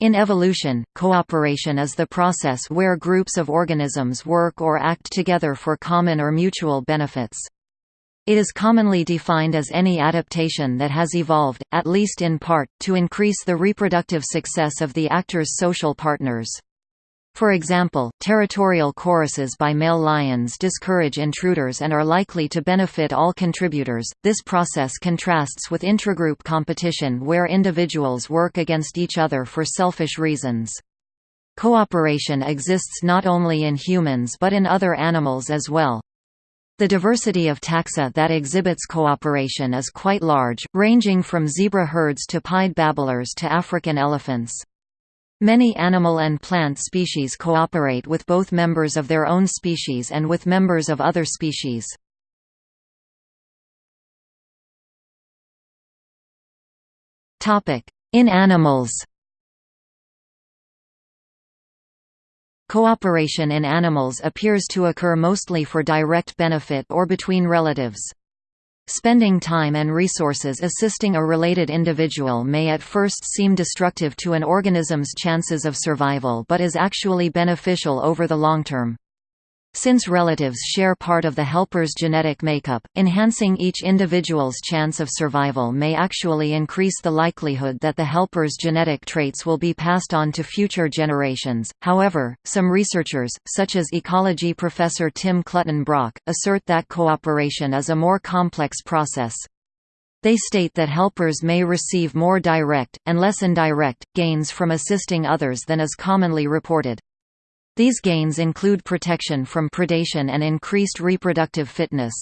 In evolution, cooperation is the process where groups of organisms work or act together for common or mutual benefits. It is commonly defined as any adaptation that has evolved, at least in part, to increase the reproductive success of the actor's social partners. For example, territorial choruses by male lions discourage intruders and are likely to benefit all contributors. This process contrasts with intragroup competition where individuals work against each other for selfish reasons. Cooperation exists not only in humans but in other animals as well. The diversity of taxa that exhibits cooperation is quite large, ranging from zebra herds to pied babblers to African elephants. Many animal and plant species cooperate with both members of their own species and with members of other species. In animals Cooperation in animals appears to occur mostly for direct benefit or between relatives. Spending time and resources assisting a related individual may at first seem destructive to an organism's chances of survival but is actually beneficial over the long term. Since relatives share part of the helper's genetic makeup, enhancing each individual's chance of survival may actually increase the likelihood that the helper's genetic traits will be passed on to future generations. However, some researchers, such as ecology professor Tim Clutton-Brock, assert that cooperation is a more complex process. They state that helpers may receive more direct, and less indirect, gains from assisting others than is commonly reported. These gains include protection from predation and increased reproductive fitness.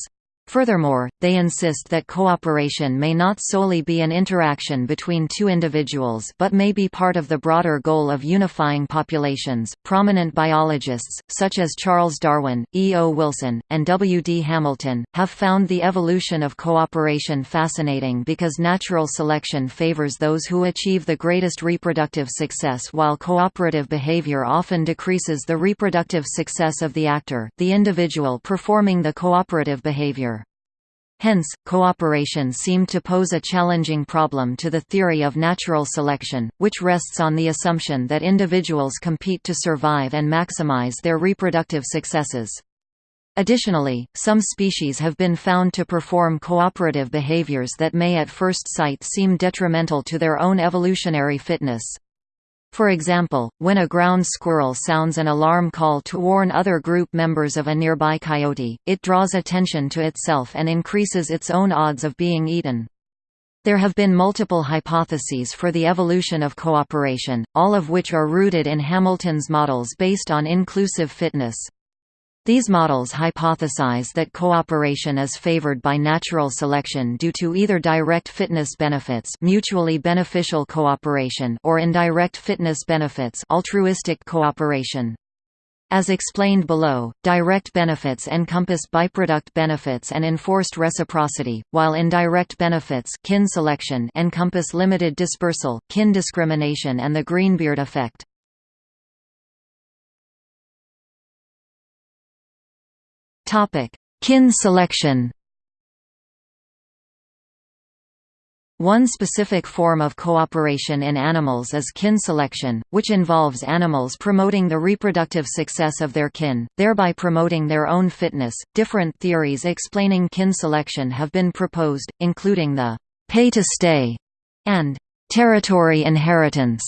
Furthermore, they insist that cooperation may not solely be an interaction between two individuals but may be part of the broader goal of unifying populations. Prominent biologists, such as Charles Darwin, E. O. Wilson, and W. D. Hamilton, have found the evolution of cooperation fascinating because natural selection favors those who achieve the greatest reproductive success while cooperative behavior often decreases the reproductive success of the actor, the individual performing the cooperative behavior. Hence, cooperation seemed to pose a challenging problem to the theory of natural selection, which rests on the assumption that individuals compete to survive and maximize their reproductive successes. Additionally, some species have been found to perform cooperative behaviors that may at first sight seem detrimental to their own evolutionary fitness. For example, when a ground squirrel sounds an alarm call to warn other group members of a nearby coyote, it draws attention to itself and increases its own odds of being eaten. There have been multiple hypotheses for the evolution of cooperation, all of which are rooted in Hamilton's models based on inclusive fitness. These models hypothesize that cooperation is favored by natural selection due to either direct fitness benefits mutually beneficial cooperation or indirect fitness benefits altruistic cooperation. As explained below, direct benefits encompass byproduct benefits and enforced reciprocity, while indirect benefits kin selection encompass limited dispersal, kin discrimination and the Greenbeard effect. Topic: Kin selection. One specific form of cooperation in animals is kin selection, which involves animals promoting the reproductive success of their kin, thereby promoting their own fitness. Different theories explaining kin selection have been proposed, including the pay to stay and territory inheritance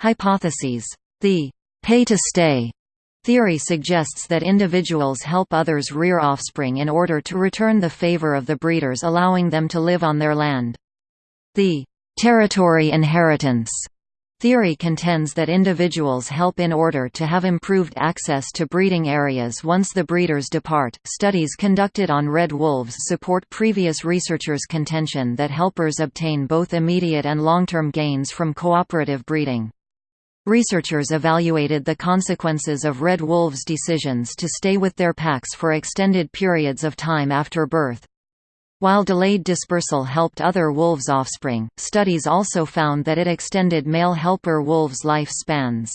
hypotheses. The pay to stay Theory suggests that individuals help others rear offspring in order to return the favor of the breeders allowing them to live on their land. The territory inheritance theory contends that individuals help in order to have improved access to breeding areas once the breeders depart. Studies conducted on red wolves support previous researchers' contention that helpers obtain both immediate and long-term gains from cooperative breeding. Researchers evaluated the consequences of red wolves' decisions to stay with their packs for extended periods of time after birth. While delayed dispersal helped other wolves' offspring, studies also found that it extended male helper wolves' life spans.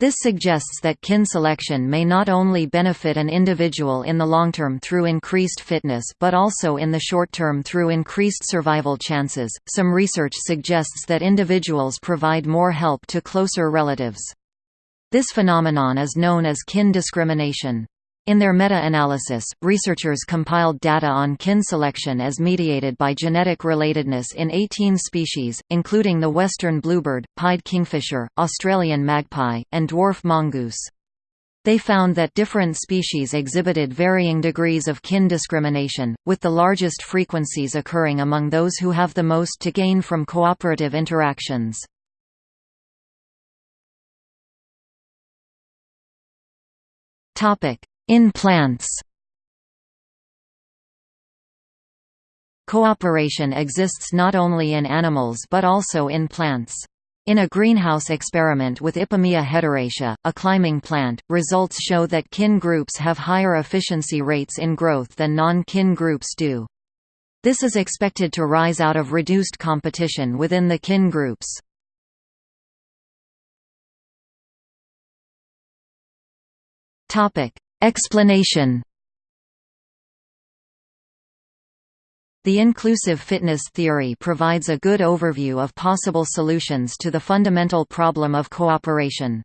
This suggests that kin selection may not only benefit an individual in the long term through increased fitness but also in the short term through increased survival chances. Some research suggests that individuals provide more help to closer relatives. This phenomenon is known as kin discrimination. In their meta-analysis, researchers compiled data on kin selection as mediated by genetic relatedness in 18 species, including the western bluebird, pied kingfisher, Australian magpie, and dwarf mongoose. They found that different species exhibited varying degrees of kin discrimination, with the largest frequencies occurring among those who have the most to gain from cooperative interactions. Topic: in plants Cooperation exists not only in animals but also in plants. In a greenhouse experiment with Ipomoea hederacea, a climbing plant, results show that kin groups have higher efficiency rates in growth than non-kin groups do. This is expected to rise out of reduced competition within the kin groups. Explanation The inclusive fitness theory provides a good overview of possible solutions to the fundamental problem of cooperation.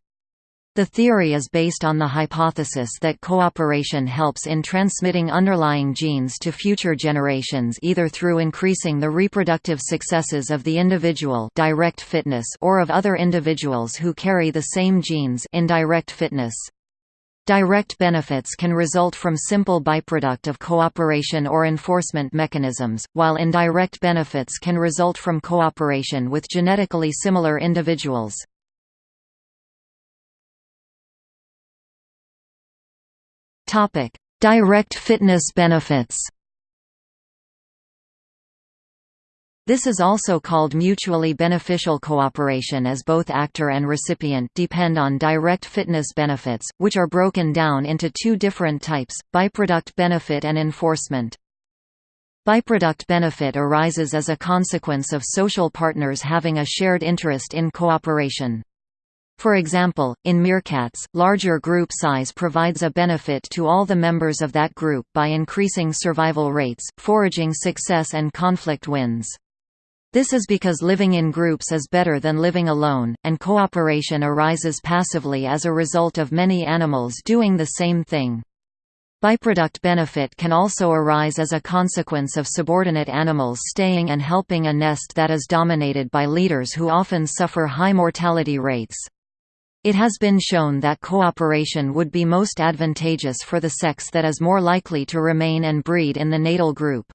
The theory is based on the hypothesis that cooperation helps in transmitting underlying genes to future generations either through increasing the reproductive successes of the individual direct fitness or of other individuals who carry the same genes indirect fitness. Direct benefits can result from simple byproduct of cooperation or enforcement mechanisms, while indirect benefits can result from cooperation with genetically similar individuals. Direct fitness benefits This is also called mutually beneficial cooperation as both actor and recipient depend on direct fitness benefits, which are broken down into two different types, byproduct benefit and enforcement. Byproduct benefit arises as a consequence of social partners having a shared interest in cooperation. For example, in meerkats, larger group size provides a benefit to all the members of that group by increasing survival rates, foraging success and conflict wins. This is because living in groups is better than living alone, and cooperation arises passively as a result of many animals doing the same thing. Byproduct benefit can also arise as a consequence of subordinate animals staying and helping a nest that is dominated by leaders who often suffer high mortality rates. It has been shown that cooperation would be most advantageous for the sex that is more likely to remain and breed in the natal group.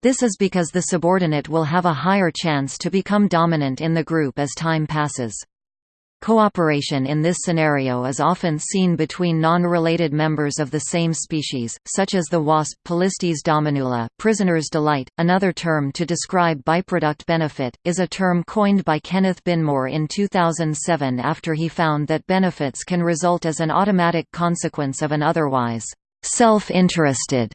This is because the subordinate will have a higher chance to become dominant in the group as time passes. Cooperation in this scenario is often seen between non-related members of the same species, such as the wasp Polistes dominula prisoner's delight. Another term to describe byproduct benefit, is a term coined by Kenneth Binmore in 2007 after he found that benefits can result as an automatic consequence of an otherwise self-interested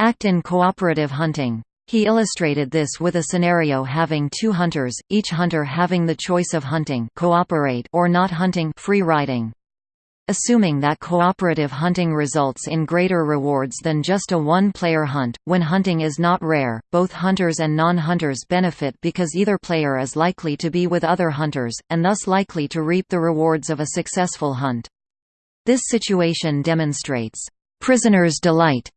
act in cooperative hunting. He illustrated this with a scenario having two hunters, each hunter having the choice of hunting cooperate or not hunting free riding. Assuming that cooperative hunting results in greater rewards than just a one-player hunt, when hunting is not rare, both hunters and non-hunters benefit because either player is likely to be with other hunters, and thus likely to reap the rewards of a successful hunt. This situation demonstrates, "...prisoner's delight",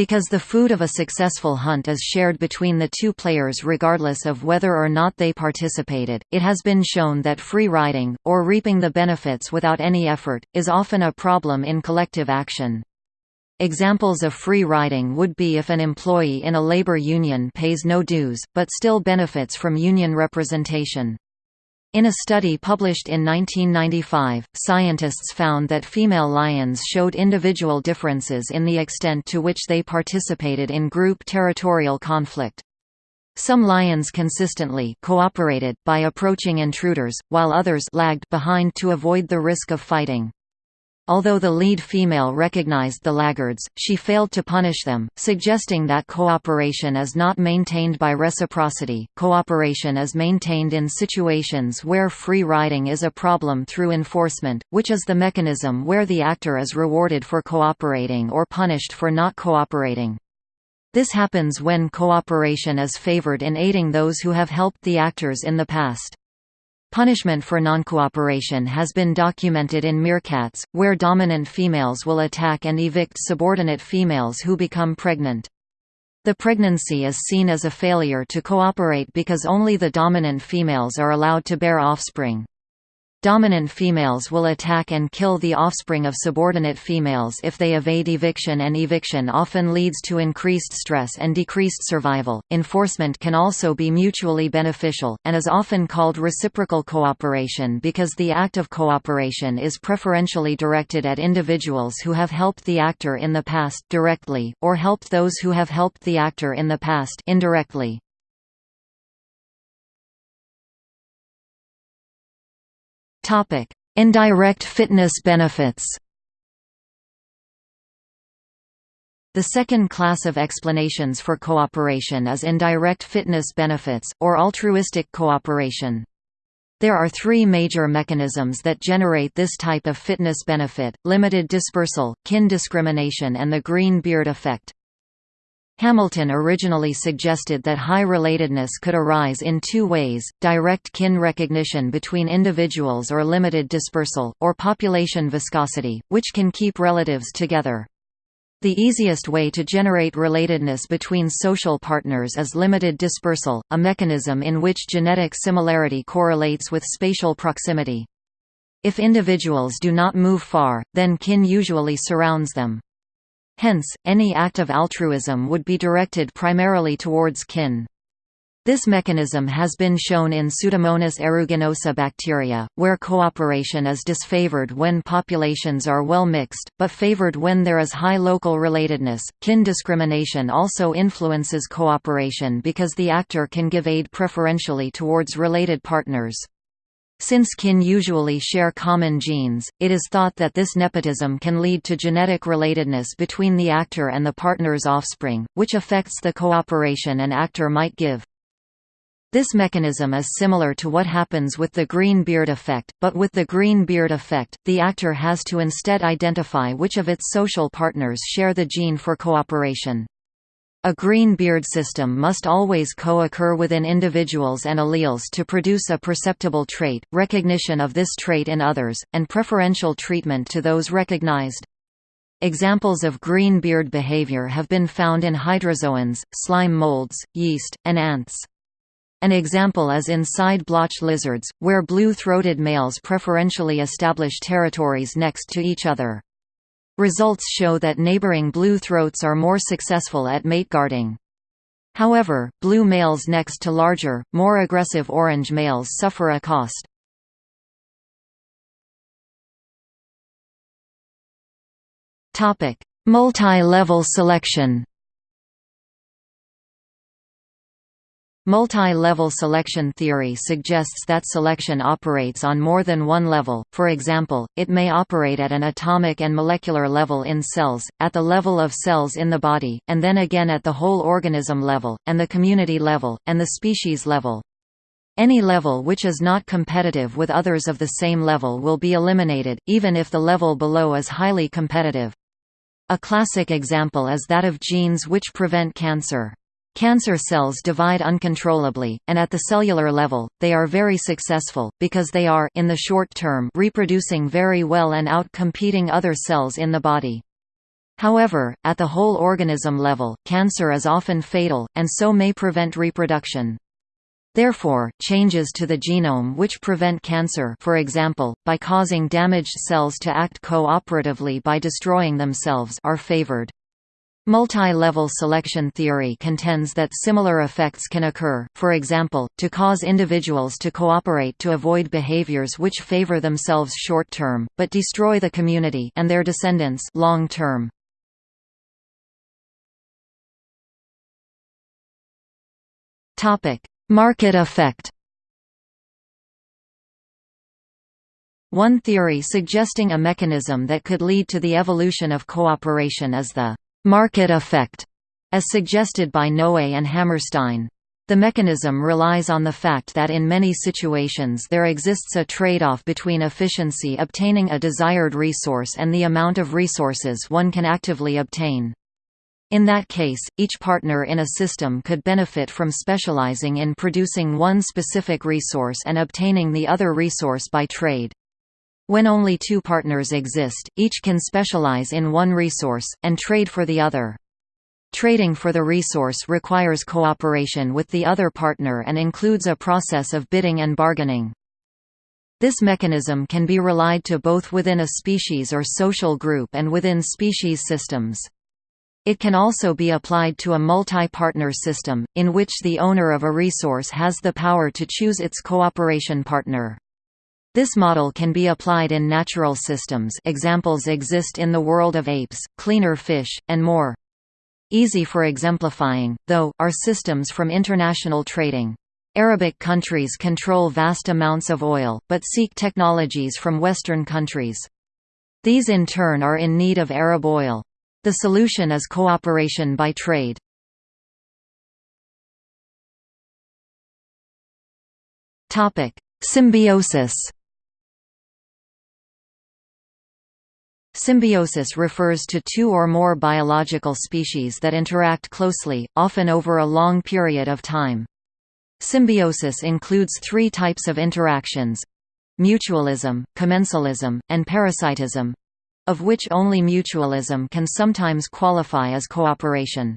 because the food of a successful hunt is shared between the two players regardless of whether or not they participated, it has been shown that free riding, or reaping the benefits without any effort, is often a problem in collective action. Examples of free riding would be if an employee in a labor union pays no dues, but still benefits from union representation. In a study published in 1995, scientists found that female lions showed individual differences in the extent to which they participated in group territorial conflict. Some lions consistently cooperated by approaching intruders, while others lagged behind to avoid the risk of fighting. Although the lead female recognized the laggards, she failed to punish them, suggesting that cooperation is not maintained by reciprocity. Cooperation is maintained in situations where free riding is a problem through enforcement, which is the mechanism where the actor is rewarded for cooperating or punished for not cooperating. This happens when cooperation is favored in aiding those who have helped the actors in the past. Punishment for noncooperation has been documented in meerkats, where dominant females will attack and evict subordinate females who become pregnant. The pregnancy is seen as a failure to cooperate because only the dominant females are allowed to bear offspring. Dominant females will attack and kill the offspring of subordinate females if they evade eviction, and eviction often leads to increased stress and decreased survival. Enforcement can also be mutually beneficial, and is often called reciprocal cooperation because the act of cooperation is preferentially directed at individuals who have helped the actor in the past directly, or helped those who have helped the actor in the past indirectly. Topic: Indirect fitness benefits. The second class of explanations for cooperation is indirect fitness benefits, or altruistic cooperation. There are three major mechanisms that generate this type of fitness benefit, limited dispersal, kin discrimination and the green beard effect. Hamilton originally suggested that high relatedness could arise in two ways, direct kin recognition between individuals or limited dispersal, or population viscosity, which can keep relatives together. The easiest way to generate relatedness between social partners is limited dispersal, a mechanism in which genetic similarity correlates with spatial proximity. If individuals do not move far, then kin usually surrounds them. Hence, any act of altruism would be directed primarily towards kin. This mechanism has been shown in Pseudomonas aeruginosa bacteria, where cooperation is disfavored when populations are well mixed, but favored when there is high local relatedness. Kin discrimination also influences cooperation because the actor can give aid preferentially towards related partners. Since kin usually share common genes, it is thought that this nepotism can lead to genetic relatedness between the actor and the partner's offspring, which affects the cooperation an actor might give. This mechanism is similar to what happens with the green beard effect, but with the green beard effect, the actor has to instead identify which of its social partners share the gene for cooperation. A green beard system must always co-occur within individuals and alleles to produce a perceptible trait, recognition of this trait in others, and preferential treatment to those recognized. Examples of green beard behavior have been found in hydrozoans, slime molds, yeast, and ants. An example is in side-blotch lizards, where blue-throated males preferentially establish territories next to each other. Results show that neighboring blue throats are more successful at mate guarding. However, blue males next to larger, more aggressive orange males suffer a cost. Multi-level selection Multi-level selection theory suggests that selection operates on more than one level, for example, it may operate at an atomic and molecular level in cells, at the level of cells in the body, and then again at the whole organism level, and the community level, and the species level. Any level which is not competitive with others of the same level will be eliminated, even if the level below is highly competitive. A classic example is that of genes which prevent cancer. Cancer cells divide uncontrollably, and at the cellular level, they are very successful, because they are in the short term reproducing very well and out-competing other cells in the body. However, at the whole organism level, cancer is often fatal, and so may prevent reproduction. Therefore, changes to the genome which prevent cancer for example, by causing damaged cells to act cooperatively by destroying themselves are favored. Multi-level selection theory contends that similar effects can occur, for example, to cause individuals to cooperate to avoid behaviors which favor themselves short-term, but destroy the community and their descendants long-term. Market effect One theory suggesting a mechanism that could lead to the evolution of cooperation is the «market effect», as suggested by Noe and Hammerstein. The mechanism relies on the fact that in many situations there exists a trade-off between efficiency obtaining a desired resource and the amount of resources one can actively obtain. In that case, each partner in a system could benefit from specializing in producing one specific resource and obtaining the other resource by trade. When only two partners exist, each can specialize in one resource, and trade for the other. Trading for the resource requires cooperation with the other partner and includes a process of bidding and bargaining. This mechanism can be relied to both within a species or social group and within species systems. It can also be applied to a multi-partner system, in which the owner of a resource has the power to choose its cooperation partner. This model can be applied in natural systems examples exist in the world of apes, cleaner fish, and more. Easy for exemplifying, though, are systems from international trading. Arabic countries control vast amounts of oil, but seek technologies from Western countries. These in turn are in need of Arab oil. The solution is cooperation by trade. Symbiosis Symbiosis refers to two or more biological species that interact closely, often over a long period of time. Symbiosis includes three types of interactions mutualism, commensalism, and parasitism of which only mutualism can sometimes qualify as cooperation.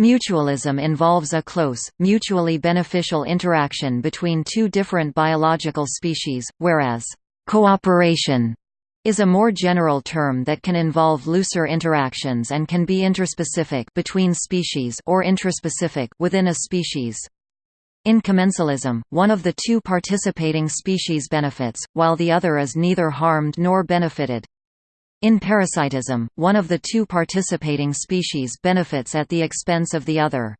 Mutualism involves a close, mutually beneficial interaction between two different biological species, whereas cooperation is a more general term that can involve looser interactions and can be interspecific between species or intraspecific within a species. In commensalism, one of the two participating species benefits, while the other is neither harmed nor benefited. In parasitism, one of the two participating species benefits at the expense of the other.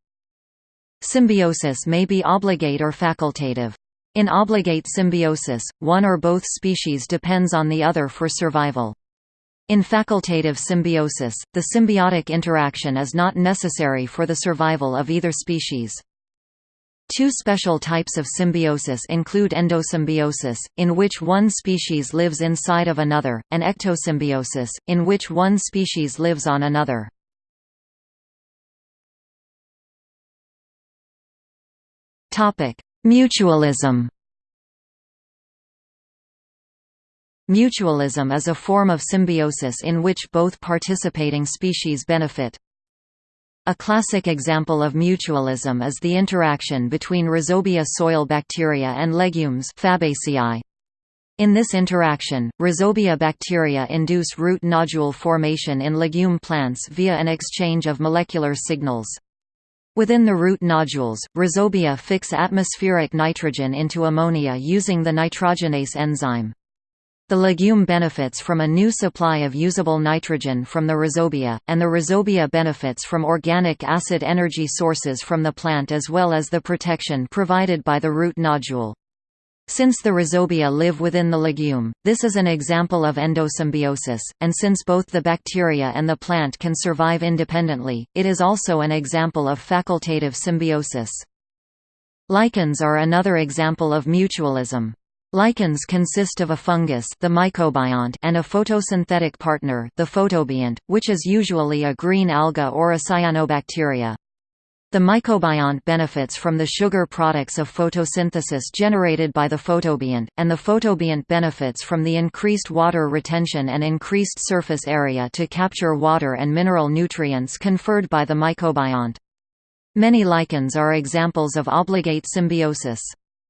Symbiosis may be obligate or facultative. In obligate symbiosis, one or both species depends on the other for survival. In facultative symbiosis, the symbiotic interaction is not necessary for the survival of either species. Two special types of symbiosis include endosymbiosis, in which one species lives inside of another, and ectosymbiosis, in which one species lives on another. Mutualism Mutualism is a form of symbiosis in which both participating species benefit. A classic example of mutualism is the interaction between Rhizobia soil bacteria and legumes Fabaceae. In this interaction, Rhizobia bacteria induce root nodule formation in legume plants via an exchange of molecular signals. Within the root nodules, rhizobia fix atmospheric nitrogen into ammonia using the nitrogenase enzyme. The legume benefits from a new supply of usable nitrogen from the rhizobia, and the rhizobia benefits from organic acid energy sources from the plant as well as the protection provided by the root nodule. Since the rhizobia live within the legume, this is an example of endosymbiosis, and since both the bacteria and the plant can survive independently, it is also an example of facultative symbiosis. Lichens are another example of mutualism. Lichens consist of a fungus the mycobiont and a photosynthetic partner the photobiont, which is usually a green alga or a cyanobacteria. The mycobiont benefits from the sugar products of photosynthesis generated by the photobiont, and the photobiont benefits from the increased water retention and increased surface area to capture water and mineral nutrients conferred by the mycobiont. Many lichens are examples of obligate symbiosis.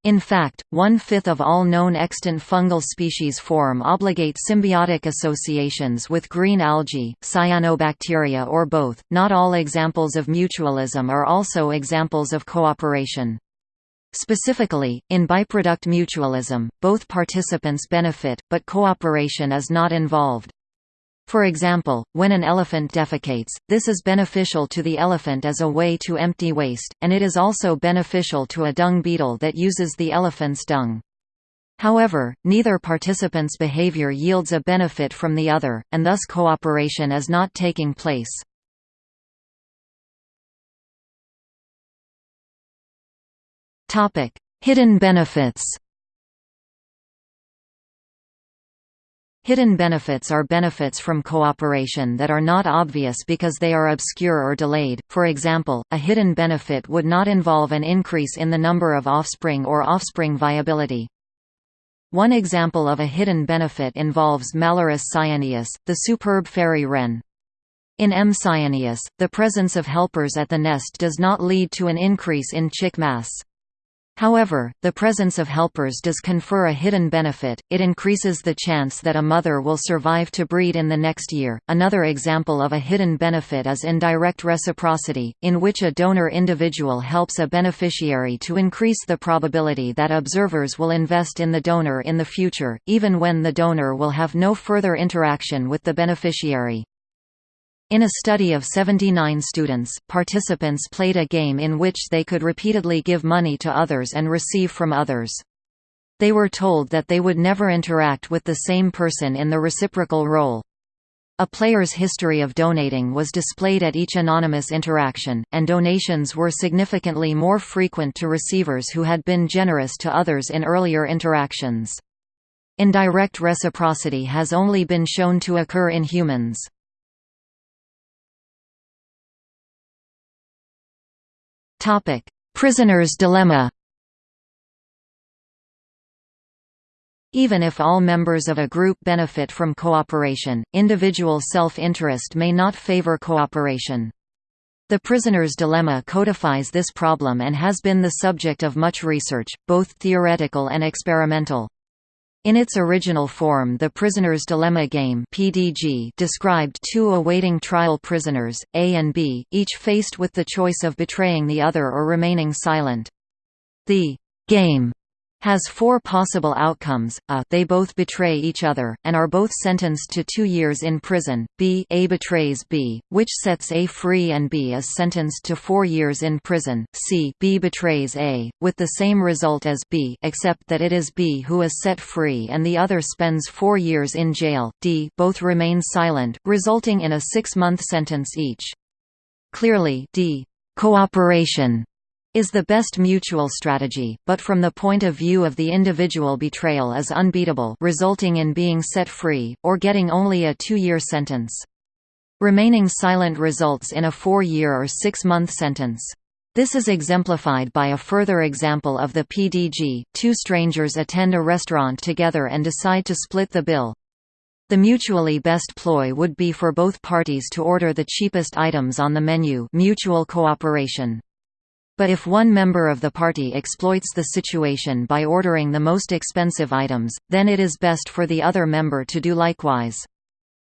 In fact, one-fifth of all known extant fungal species form obligate symbiotic associations with green algae, cyanobacteria or both. Not all examples of mutualism are also examples of cooperation. Specifically, in byproduct mutualism, both participants benefit, but cooperation is not involved. For example, when an elephant defecates, this is beneficial to the elephant as a way to empty waste, and it is also beneficial to a dung beetle that uses the elephant's dung. However, neither participant's behavior yields a benefit from the other, and thus cooperation is not taking place. Hidden benefits Hidden benefits are benefits from cooperation that are not obvious because they are obscure or delayed, for example, a hidden benefit would not involve an increase in the number of offspring or offspring viability. One example of a hidden benefit involves Malurus cyaneus, the superb fairy wren. In M. cyaneus, the presence of helpers at the nest does not lead to an increase in chick mass. However, the presence of helpers does confer a hidden benefit, it increases the chance that a mother will survive to breed in the next year. Another example of a hidden benefit is indirect reciprocity, in which a donor individual helps a beneficiary to increase the probability that observers will invest in the donor in the future, even when the donor will have no further interaction with the beneficiary. In a study of 79 students, participants played a game in which they could repeatedly give money to others and receive from others. They were told that they would never interact with the same person in the reciprocal role. A player's history of donating was displayed at each anonymous interaction, and donations were significantly more frequent to receivers who had been generous to others in earlier interactions. Indirect reciprocity has only been shown to occur in humans. Topic: Prisoner's dilemma. Even if all members of a group benefit from cooperation, individual self-interest may not favor cooperation. The prisoner's dilemma codifies this problem and has been the subject of much research, both theoretical and experimental. In its original form the Prisoner's Dilemma game PDG described two awaiting trial prisoners, A and B, each faced with the choice of betraying the other or remaining silent. The game has four possible outcomes, a. They both betray each other, and are both sentenced to two years in prison, b. A betrays B, which sets A free and B is sentenced to four years in prison, c. B betrays A, with the same result as B except that it is B who is set free and the other spends four years in jail, d. Both remain silent, resulting in a six-month sentence each. Clearly d. Cooperation is the best mutual strategy, but from the point of view of the individual betrayal is unbeatable resulting in being set free, or getting only a two-year sentence. Remaining silent results in a four-year or six-month sentence. This is exemplified by a further example of the PDG, two strangers attend a restaurant together and decide to split the bill. The mutually best ploy would be for both parties to order the cheapest items on the menu mutual cooperation. But if one member of the party exploits the situation by ordering the most expensive items, then it is best for the other member to do likewise.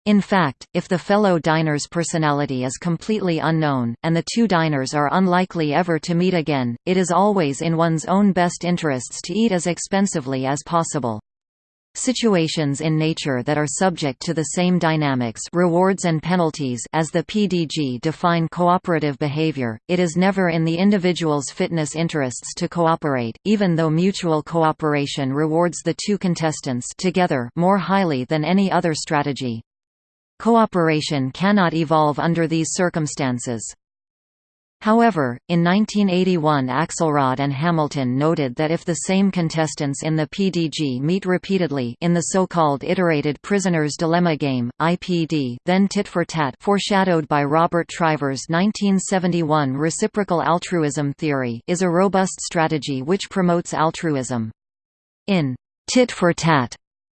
In fact, if the fellow diner's personality is completely unknown, and the two diners are unlikely ever to meet again, it is always in one's own best interests to eat as expensively as possible. Situations in nature that are subject to the same dynamics rewards and penalties as the PDG define cooperative behavior, it is never in the individual's fitness interests to cooperate, even though mutual cooperation rewards the two contestants together more highly than any other strategy. Cooperation cannot evolve under these circumstances. However, in 1981 Axelrod and Hamilton noted that if the same contestants in the PDG meet repeatedly in the so-called iterated prisoner's dilemma game, IPD then tit for tat foreshadowed by Robert Trivers' 1971 reciprocal altruism theory is a robust strategy which promotes altruism. In tit for tat,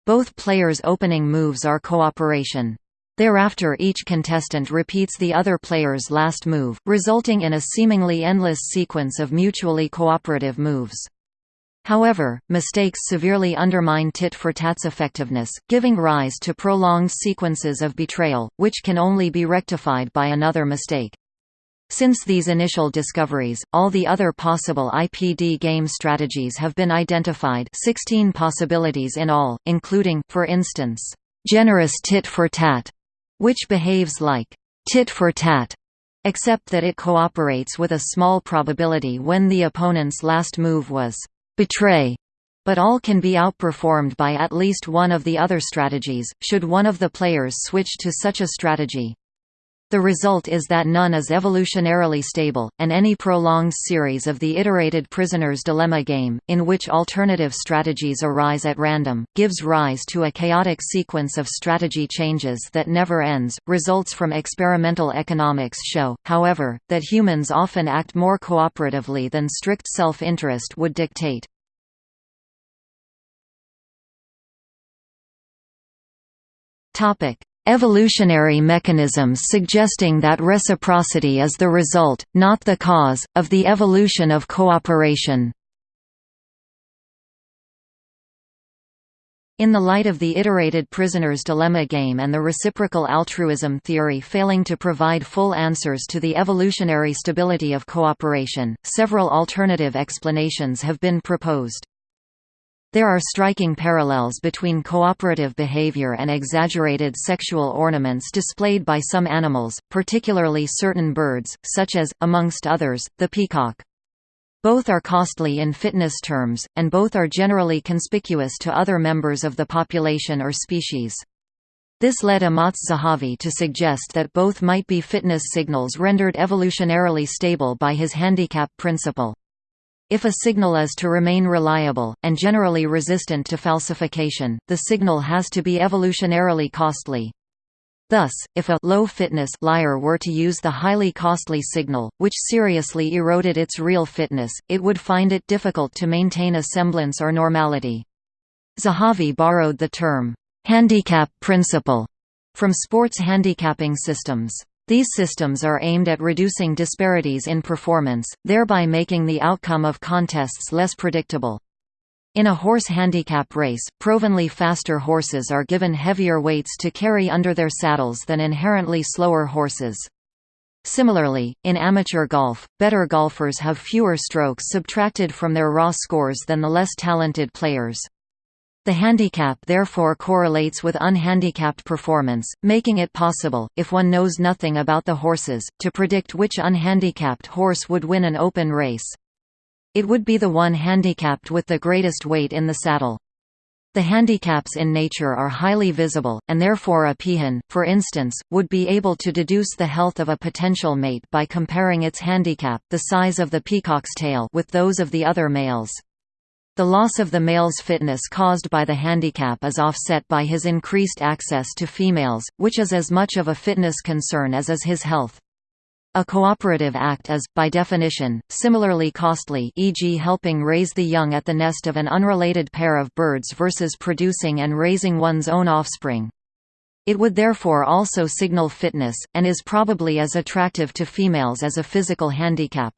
both players' opening moves are cooperation. Thereafter each contestant repeats the other player's last move, resulting in a seemingly endless sequence of mutually cooperative moves. However, mistakes severely undermine tit-for-tat's effectiveness, giving rise to prolonged sequences of betrayal, which can only be rectified by another mistake. Since these initial discoveries, all the other possible IPD game strategies have been identified 16 possibilities in all, including, for instance, generous tit-for-tat, which behaves like tit for tat, except that it cooperates with a small probability when the opponent's last move was betray, But all can be outperformed by at least one of the other strategies, should one of the players switch to such a strategy. The result is that none is evolutionarily stable, and any prolonged series of the iterated prisoner's dilemma game, in which alternative strategies arise at random, gives rise to a chaotic sequence of strategy changes that never ends. Results from experimental economics show, however, that humans often act more cooperatively than strict self interest would dictate. Evolutionary mechanisms suggesting that reciprocity is the result, not the cause, of the evolution of cooperation. In the light of the iterated prisoner's dilemma game and the reciprocal altruism theory failing to provide full answers to the evolutionary stability of cooperation, several alternative explanations have been proposed. There are striking parallels between cooperative behavior and exaggerated sexual ornaments displayed by some animals, particularly certain birds, such as, amongst others, the peacock. Both are costly in fitness terms, and both are generally conspicuous to other members of the population or species. This led Amotz Zahavi to suggest that both might be fitness signals rendered evolutionarily stable by his handicap principle. If a signal is to remain reliable, and generally resistant to falsification, the signal has to be evolutionarily costly. Thus, if a low-fitness liar were to use the highly costly signal, which seriously eroded its real fitness, it would find it difficult to maintain a semblance or normality. Zahavi borrowed the term, handicap principle, from sports handicapping systems. These systems are aimed at reducing disparities in performance, thereby making the outcome of contests less predictable. In a horse handicap race, provenly faster horses are given heavier weights to carry under their saddles than inherently slower horses. Similarly, in amateur golf, better golfers have fewer strokes subtracted from their raw scores than the less talented players. The handicap therefore correlates with unhandicapped performance, making it possible, if one knows nothing about the horses, to predict which unhandicapped horse would win an open race. It would be the one handicapped with the greatest weight in the saddle. The handicaps in nature are highly visible, and therefore a peahen, for instance, would be able to deduce the health of a potential mate by comparing its handicap the size of the peacock's tail with those of the other males. The loss of the male's fitness caused by the handicap is offset by his increased access to females, which is as much of a fitness concern as is his health. A cooperative act is, by definition, similarly costly e.g. helping raise the young at the nest of an unrelated pair of birds versus producing and raising one's own offspring. It would therefore also signal fitness, and is probably as attractive to females as a physical handicap.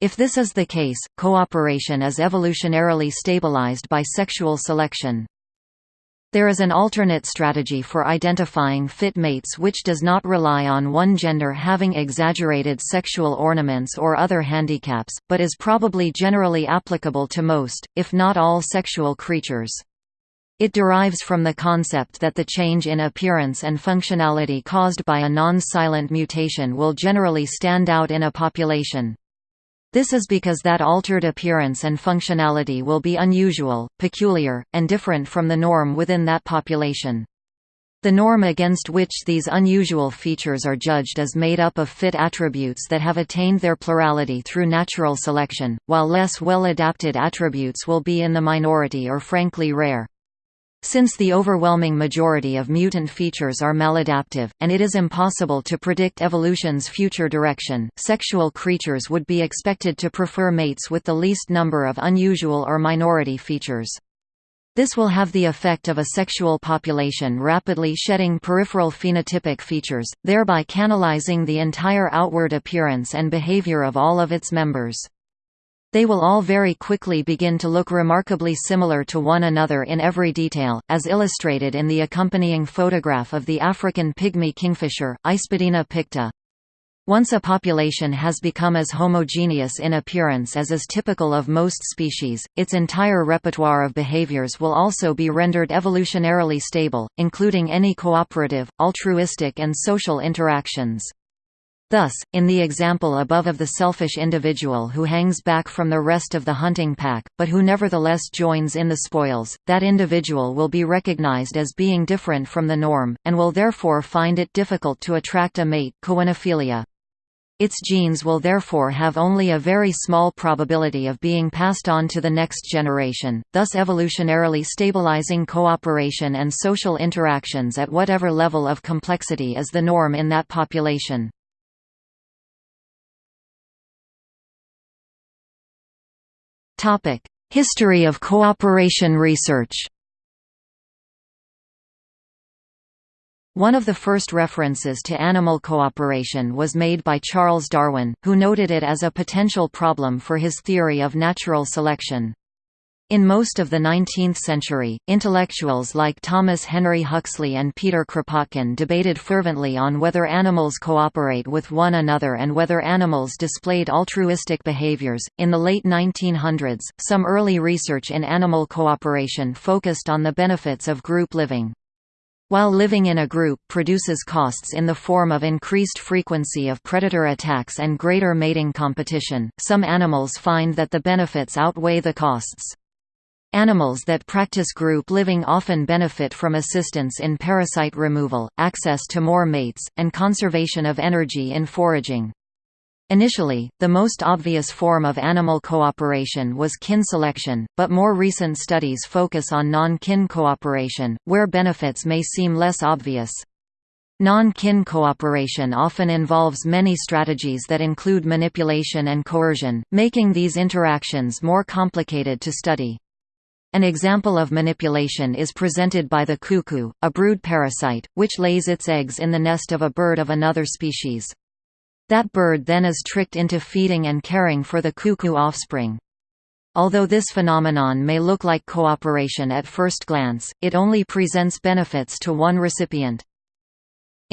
If this is the case, cooperation is evolutionarily stabilized by sexual selection. There is an alternate strategy for identifying fit mates which does not rely on one gender having exaggerated sexual ornaments or other handicaps, but is probably generally applicable to most, if not all sexual creatures. It derives from the concept that the change in appearance and functionality caused by a non-silent mutation will generally stand out in a population. This is because that altered appearance and functionality will be unusual, peculiar, and different from the norm within that population. The norm against which these unusual features are judged is made up of fit attributes that have attained their plurality through natural selection, while less well-adapted attributes will be in the minority or frankly rare. Since the overwhelming majority of mutant features are maladaptive, and it is impossible to predict evolution's future direction, sexual creatures would be expected to prefer mates with the least number of unusual or minority features. This will have the effect of a sexual population rapidly shedding peripheral phenotypic features, thereby canalizing the entire outward appearance and behavior of all of its members. They will all very quickly begin to look remarkably similar to one another in every detail, as illustrated in the accompanying photograph of the African pygmy kingfisher, Ispidina picta. Once a population has become as homogeneous in appearance as is typical of most species, its entire repertoire of behaviors will also be rendered evolutionarily stable, including any cooperative, altruistic and social interactions. Thus, in the example above of the selfish individual who hangs back from the rest of the hunting pack, but who nevertheless joins in the spoils, that individual will be recognized as being different from the norm, and will therefore find it difficult to attract a mate koinophilia. Its genes will therefore have only a very small probability of being passed on to the next generation, thus evolutionarily stabilizing cooperation and social interactions at whatever level of complexity is the norm in that population. History of cooperation research One of the first references to animal cooperation was made by Charles Darwin, who noted it as a potential problem for his theory of natural selection. In most of the 19th century, intellectuals like Thomas Henry Huxley and Peter Kropotkin debated fervently on whether animals cooperate with one another and whether animals displayed altruistic behaviors. In the late 1900s, some early research in animal cooperation focused on the benefits of group living. While living in a group produces costs in the form of increased frequency of predator attacks and greater mating competition, some animals find that the benefits outweigh the costs. Animals that practice group living often benefit from assistance in parasite removal, access to more mates, and conservation of energy in foraging. Initially, the most obvious form of animal cooperation was kin selection, but more recent studies focus on non-kin cooperation, where benefits may seem less obvious. Non-kin cooperation often involves many strategies that include manipulation and coercion, making these interactions more complicated to study. An example of manipulation is presented by the cuckoo, a brood parasite, which lays its eggs in the nest of a bird of another species. That bird then is tricked into feeding and caring for the cuckoo offspring. Although this phenomenon may look like cooperation at first glance, it only presents benefits to one recipient.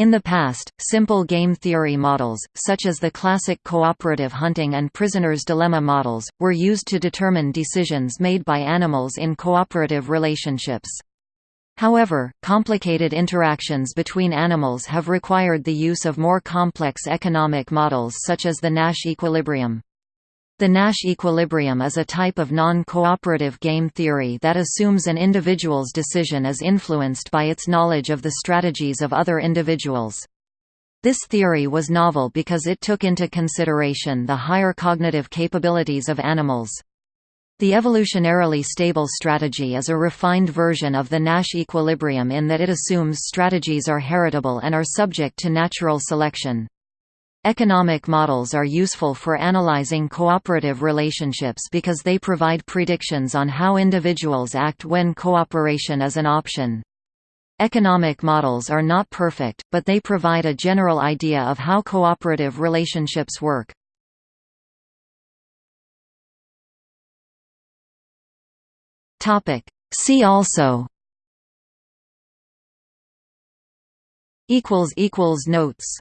In the past, simple game theory models, such as the classic cooperative hunting and prisoner's dilemma models, were used to determine decisions made by animals in cooperative relationships. However, complicated interactions between animals have required the use of more complex economic models such as the Nash equilibrium. The Nash equilibrium is a type of non-cooperative game theory that assumes an individual's decision is influenced by its knowledge of the strategies of other individuals. This theory was novel because it took into consideration the higher cognitive capabilities of animals. The evolutionarily stable strategy is a refined version of the Nash equilibrium in that it assumes strategies are heritable and are subject to natural selection. Economic models are useful for analyzing cooperative relationships because they provide predictions on how individuals act when cooperation is an option. Economic models are not perfect, but they provide a general idea of how cooperative relationships work. See also Notes